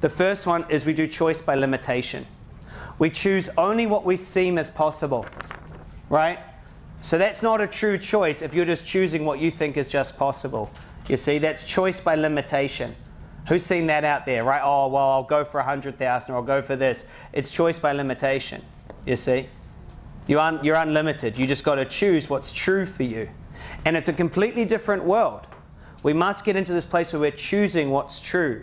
The first one is we do choice by limitation. We choose only what we seem as possible, right? So that's not a true choice if you're just choosing what you think is just possible. You see, that's choice by limitation. Who's seen that out there, right? Oh, well, I'll go for 100,000 or I'll go for this. It's choice by limitation, you see? You aren't, you're unlimited. You just got to choose what's true for you. And it's a completely different world. We must get into this place where we're choosing what's true.